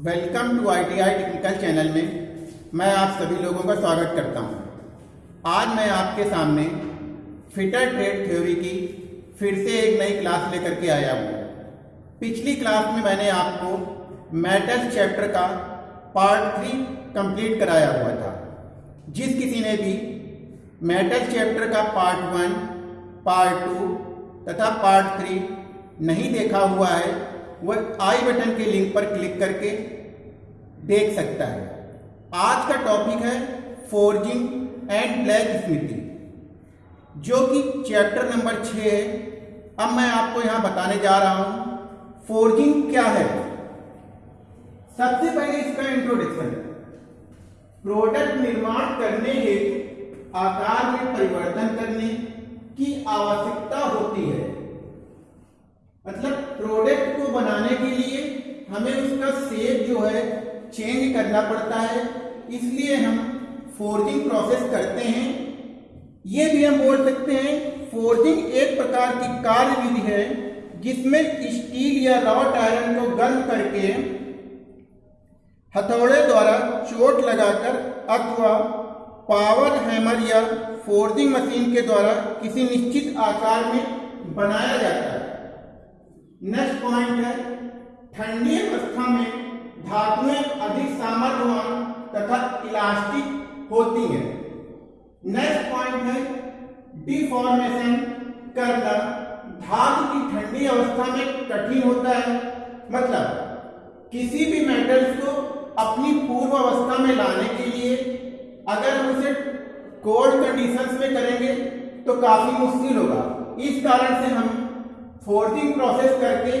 Welcome to ITI technical channel में मैं आप सभी लोगों का स्वागत करता हूँ। आज मैं आपके सामने फिटर ट्रेड थ्योरी की फिर से एक नई क्लास लेकर के आया हूँ। पिछली क्लास में मैंने आपको मेटल चैप्टर का पार्ट थ्री कंप्लीट कराया हुआ था, जिस किसी ने भी मेटल चैप्टर का पार्ट वन, पार्ट टू तथा पार्ट थ्री नहीं देखा हुआ है वह आई बटन के लिंक पर क्लिक करके देख सकता है। आज का टॉपिक है फोर्जिंग एंड ब्लैक स्मिथिंग जो कि चैप्टर नंबर छः है। अब मैं आपको यहाँ बताने जा रहा हूँ फोर्जिंग क्या है? सबसे पहले इसका इंट्रोडक्शन प्रोडक्ट निर्माण करने हेतु आकार में परिवर्तन करने की आवश्यकता होती है। मतलब प्रोडक्ट को बनाने के लिए हमें उसका शेप जो है चेंज करना पड़ता है। इसलिए हम फोर्जिंग प्रोसेस करते हैं। ये भी हम बोल सकते हैं फोर्जिंग एक प्रकार की कार्य विधि है जिसमें स्टील या रॉट आयरन को गर्म करके हथौड़े द्वारा चोट लगाकर अथवा पावर हैमर या फोर्जिंग मशीन के द्वारा किसी निश्चित आकार में बनाया जाता है। नेक्स्ट पॉइंट है, ठंडी अवस्था में धातुएँ अधिक सामर्थ्यवान तथा इलास्टिक होती हैं। नेक्स्ट पॉइंट है डिफॉर्मेशन करना धातु की ठंडी अवस्था में कठिन होता है। मतलब किसी भी मेटल्स को अपनी पूर्व अवस्था में लाने के लिए अगर हम उसे कोल्ड कंडीशंस में करेंगे तो काफ़ी मुश्किल होगा। इस कारण से हम फोर्जिंग प्रोसेस करके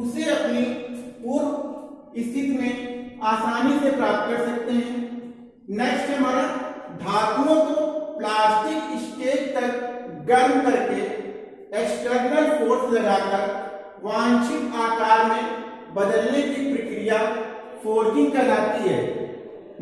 उसे अपनी पूर्व स्थिति में आसानी से प्राप्त कर सकते हैं। नेक्स्ट हमारा धातुओं को प्लास्टिक स्टेज तक गर्म करके एक्सटर्नल फोर्स लगाकर वांछित आकार में बदलने की प्रक्रिया फोर्जिंग कहलाती है।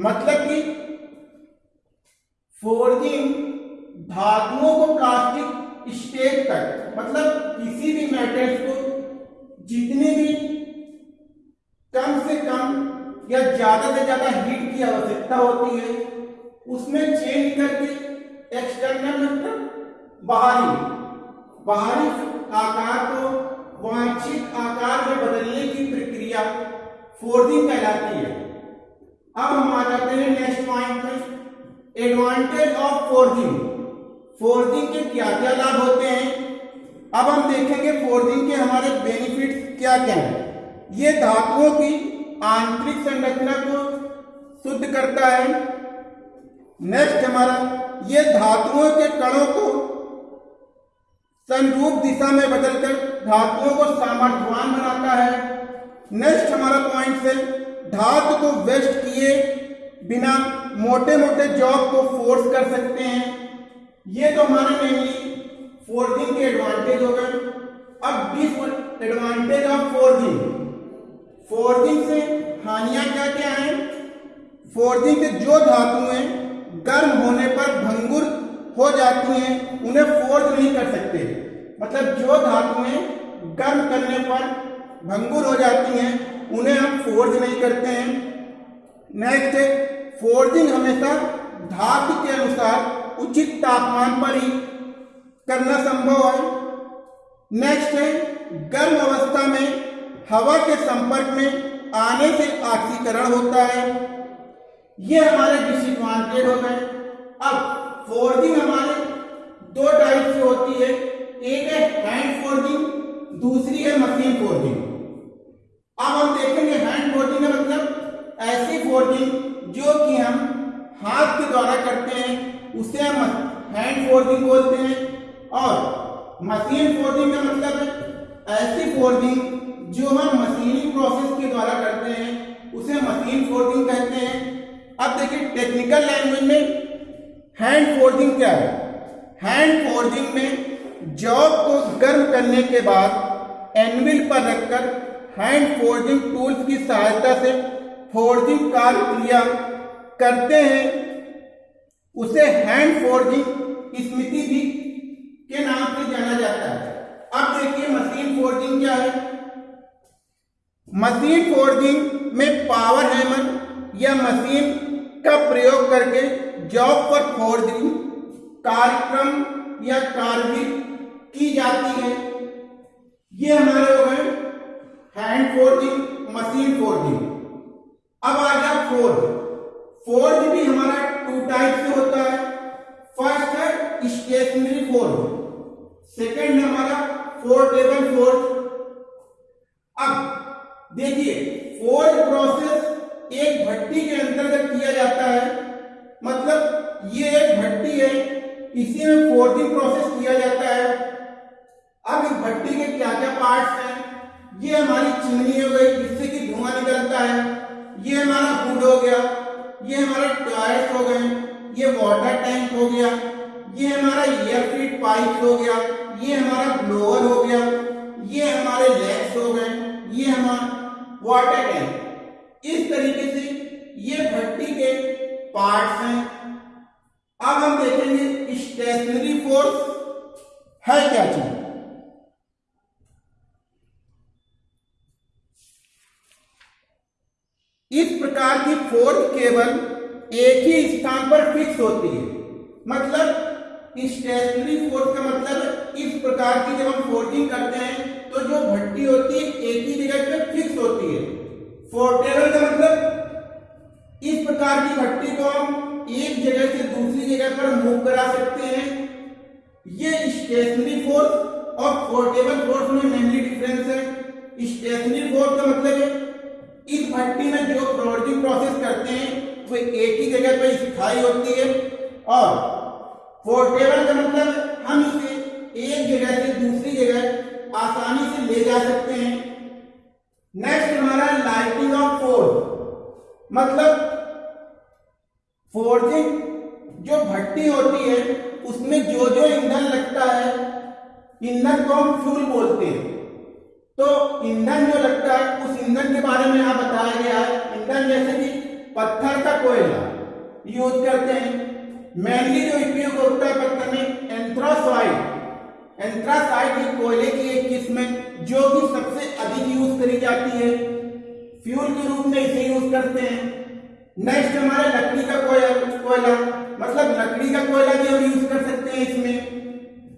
मतलब कि फोर्जिंग धातुओं को प्लास्टिक स्टेज तक मतलब किसी भी मेटल्स को जितने भी कम से कम या ज़्यादा से ज़्यादा हीट की आवश्यकता होती है, उसमें चेंज करके एक्सटर्नल मतलब बाहरी बाहरी आकार को वांछित आकार में बदलने की प्रक्रिया फोर्जिंग कहलाती है। अब हम आ जाते हैं next point advantage of forging forging के क्या क्या लाभ होते हैं? अब हम देखेंगे फोर्जिंग के हमारे बेनिफिट क्या क्या हैं। ये धातुओं की आंतरिक संरचना को शुद्ध करता है। नेक्स्ट हमारा, ये धातुओं के कणों को संरूप दिशा में बदलकर धातुओं को सामर्थ्यवान बनाता है। नेक्स्ट हमारा पॉइंट है धातु को वेस्ट किए बिना मोटे मोटे जॉब को फोर्स कर सकते हैं। ये तो हमारे मेनली फोर्जिंग के एडवांटेज हो गए। अब disadvantage of forging forging से हानियाँ क्या क्या हैं? फोर्जिंग से जो धातुएँ गर्म होने पर भंगुर हो जाती हैं, उन्हें फोर्ज नहीं कर सकते। मतलब जो धातुएँ गर्म करने पर भंगुर हो जाती हैं, उन्हें हम फोर्ज नहीं करते हैं। नेक्स्ट फोर्जिंग हमेशा धातु के अनुसार उचित तापमान पर ही करना संभव है। नेक्स्ट है, गर्म अवस्था में हवा के संपर्क में आने से ऑक्सीकरण होता है। ये हमारे डिसएडवांटेज हो गए। अब फोर्जिंग हमारे दो टाइप की होती है। एक है हैंड फोर्जिंग दूसरी है मशीन फोर्जिंग अब हम देखेंगे हैंड फोर्जिंग मतलब ऐसी फोर्जिंग जो कि हम हाथ के द्वारा करते हैं। उसे हम हैंड फोर्जिंग बोलते हैं। और मशीन फोर्जिंग का मतलब है, ऐसी फोर्जिंग जो हम मशीनिंग प्रोसेस के द्वारा करते हैं, उसे मशीन फोर्जिंग कहते हैं। अब देखिए टेक्निकल लैंग्वेज में हैंड फोर्जिंग क्या है? हैंड फोर्जिंग में जॉब को गर्म करने के बाद एनविल पर रखकर हैंड फोर्जिंग टूल्स की सहायता से फोर्जिंग कार्य क्रिया करते हैं। उसे हैंड फोर्जिंग स्मृति भी के नाम से जाना जाता है। अब देखिए मशीन फोर्जिंग क्या है? मशीन फोर्जिंग में पावर हैमर या मशीन का प्रयोग करके जॉब पर फोर्जिंग कार्यक्रम या कार्य की जाती है। ये हमारे हो गए हैंड फोर्जिंग मशीन फोर्जिंग अब आ गया फोर्ज फोर्ज भी हमारा टाइप से होता है। फ़र्स्ट है स्टेशनरी फोर्ज सेकंड है हमारा फोर्टेबल फोर्ज अब देखिए फोर्ज प्रोसेस एक भट्टी के अंतर्गत किया जाता है मतलब ये एक भट्टी है, इसी में फोर्जिंग प्रोसेस किया जाता है। अब इस भट्टी के क्या क्या पार्ट्स हैं? ये हमारी चिमनी हो गई, जिससे कि धुआँ निकलता है। ये हमारा फ़ूड हो गया। ये हमारा टायर्स हो गए। ये वाटर टैंक हो गया, ये हमारा एयर फ़ीड पाइप हो गया, ये हमारा ब्लोअर हो गया, ये हमारे लेग्स हो गए, ये हमारा वाटर टैंक इस तरीके से ये भट्टी के पार्ट्स हैं। अब हम देखेंगे स्टेशनरी फोर्स है क्या चीज़। इस प्रकार की फोर्थ केबल एक ही स्थान पर फिक्स होती है। मतलब स्टेशनरी फोर्स का मतलब इस प्रकार की जब हम फोर्जिंग करते हैं तो जो भट्टी होती है, एक ही जगह पे फिक्स होती है। फोर्टेबल का मतलब इस प्रकार की भट्टी को हम एक जगह से दूसरी जगह पर मूव करा सकते हैं। ये स्टेशनरी फोर्स और फोर्टेबल फोर्स में मेनली डिफरेंस है। स्टेशनरी फोर्स का मतलब इस भट्टी में जो फ्लोटिंग प्रोसेस करते हैं वो एक ही जगह पर स्थायी होती है। और पोर्टेबल का मतलब हम इसे एक जगह से दूसरी जगह आसानी से ले जा सकते हैं। नेक्स्ट हमारा लाइटिंग ऑफ़ फोर्स मतलब फोर्जिंग जो भट्टी होती है, उसमें जो जो ईंधन लगता है, ईंधन को हम फ्यूल बोलते हैं। तो ईंधन जो लगता है, उस ईंधन के बारे में यहाँ बताया गया है। ईंधन जैसे कि पत्थर का कोयला। यूज़ करते हैं। मेनली जो उपयोग होता है पत्थर में एंथ्रासाइड एंथ्रासाइड एक कोयले की एक किस्म है जो कि सबसे अधिक यूज़ करी जाती है। फ्यूल के रूप में इसे यूज़ करते हैं। नेक्स्ट हमारा लकड़ी का कोयला कोयला। मतलब लकड़ी का कोयला भी हम यूज़ कर सकते हैं इसमें।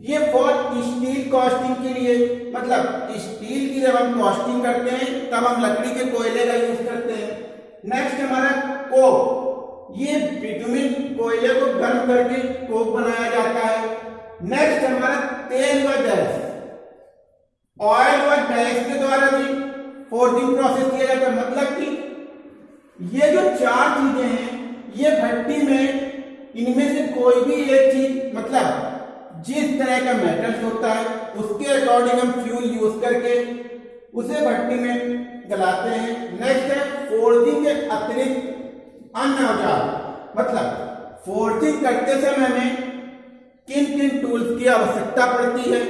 ये फॉर स्टील कॉस्टिंग के लिए मतलब स्टील की जब हम कॉस्टिंग करते हैं, तब हम लकड़ी के कोयले का यूज़ नेक्स्ट हमारा कोक। ये बिटुमिन कोयले को गर्म करके कोक बनाया जाता है। नेक्स्ट हमारा तेल व गैस। ऑयल व गैस के द्वारा भी फोर्जिंग प्रोसेस किया जाता है। मतलब कि ये जो चार चीज़ें हैं, ये भट्टी में इनमें से कोई भी एक चीज़ मतलब जिस तरह का मेटल्स होता है, उसके अकॉर्डिंग हम फ्यूल यूज़ करके उसे भट्टी में गलाते हैं। नेक्स्ट है फोर्जिंग के अतिरिक्त अन्य औज़ार। मतलब फोर्जिंग करते समय हमें किन किन टूल्स की आवश्यकता पड़ती है?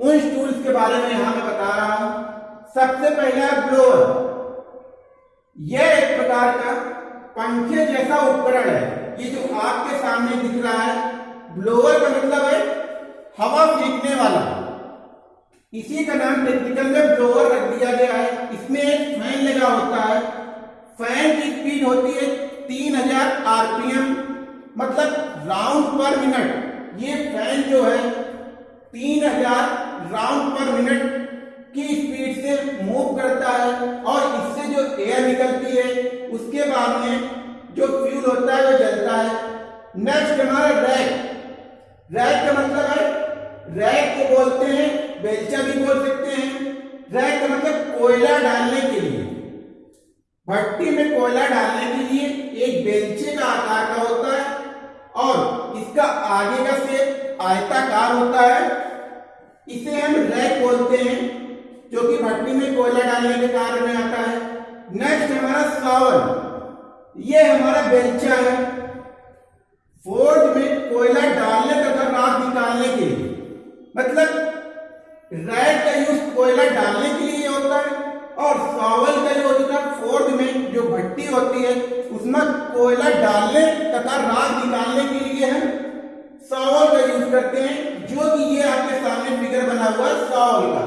उन टूल्स के बारे में यहाँ मैं बता रहा हूँ। सबसे पहला ब्लोअर यह एक प्रकार का पंखे जैसा उपकरण है। ये जो आपके सामने दिख रहा है ब्लोअर का मतलब है हवा फेंकने वाला। इसी का नाम टेक्निकल में ब्लोअर रख दिया गया है। इसमें एक फ़ैन लगा होता है। फ़ैन की स्पीड होती है तीन हज़ार आरपीएम मतलब राउंड पर मिनट ये फ़ैन जो है, तीन हज़ार राउंड पर मिनट की स्पीड से मूव करता है और इससे जो एयर निकलती है, उसके बाद में जो फ्यूल होता है, वो जलता है। नेक्स्ट हमारा रैक रैक का मतलब है रैक को बोलते हैं बेलचा भी बोल सकते हैं। रैक का मतलब कोयला डालने के लिए। भट्टी में कोयला डालने के लिए एक बेलचे का आकार का होता है और इसका आगे का सेप आयताकार होता है। इसे हम रैक बोलते हैं, जो कि भट्टी में कोयला डालने के कार्य में आता है। नेक्स्ट हमारा सावन। ये हमारा बेलचा है। फोर्ज में कोयला डालने तथा राख निकालने के लिए। मतलब कोयला डालने के लिए होता है और सावल का जो होता है फोर्ड में जो भट्टी होती है, उसमें कोयला डालने तथा राख निकालने के लिए हम सावल का यूज़ करते हैं, जो कि ये आपके सामने फिगर बना हुआ है सावल का।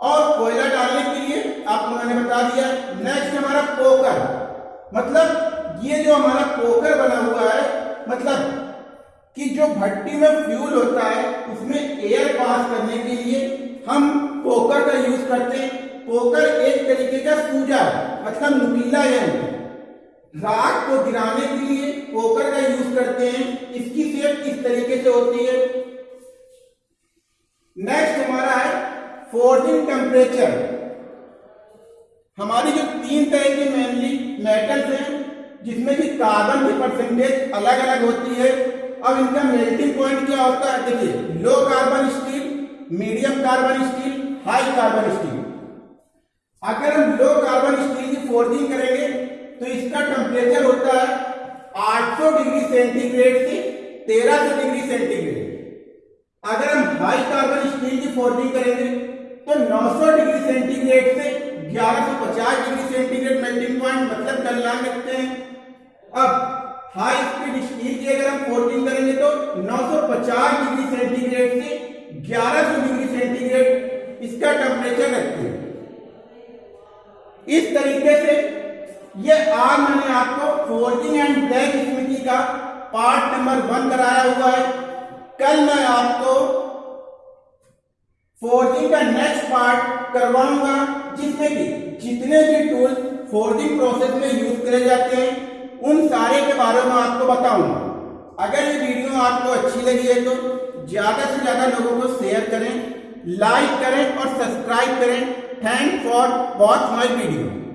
और कोयला डालने के लिए आपको मैंने बता दिया नेक्स्ट हमारा पोकर मतलब ये जो हमारा पोकर बना हुआ है मतलब कि जो भट्टी में फ्यूल होता है, उसमें एयर पास करने के लिए हम पोकर का यूज़ करते हैं। पोकर एक तरीके का सूजा मतलब नुकीला यंत्र राख को गिराने के लिए पोकर का यूज़ करते हैं। इसकी शेप इस तरीके से होती है? नेक्स्ट हमारा है फोर्जिंग टेम्परेचर हमारी जो तीन तरह के मेनली मेटल्स हैं, जिसमें कि कार्बन की परसेंटेज अलग अलग होती है। अब इनका मेल्टिंग पॉइंट क्या होता है? देखिए low carbon steel medium carbon steel high carbon steel. अगर हम लो कार्बन स्टील की फोर्जिंग करेंगे तो इसका टेम्परेचर होता है 800 डिग्री सेंटीग्रेड से 1300 डिग्री सेंटीग्रेड। अगर हम हाई कार्बन स्टील की फोर्जिंग करेंगे तो 900 डिग्री सेंटीग्रेड से 1150 डिग्री सेंटीग्रेड मेल्टिंग पॉइंट मतलब गलनांक रखते हैं। अब हाई स्पीड स्टील की अगर हम फोर्जिंग करेंगे तो 950 डिग्री सेंटीग्रेड से 1100 डिग्री सेंटीग्रेड इसका टेम्परेचर रखते हैं। इस तरीके से ये आज मैंने आपको फोर्जिंग एंड ब्लैक स्मिथी का पार्ट नंबर वन कराया हुआ है। कल मैं आपको फोर्जिंग का नेक्स्ट पार्ट करवाऊँगा, जिसमें कि जितने भी टूल फोर्जिंग प्रोसेस में यूज़ करे जाते हैं, उन सारे के बारे में आपको बताऊँगा। अगर ये वीडियो आपको अच्छी लगी है तो ज़्यादा से ज़्यादा लोगों को शेयर करें। लाइक करें और सब्सक्राइब करें. Thank for watch my video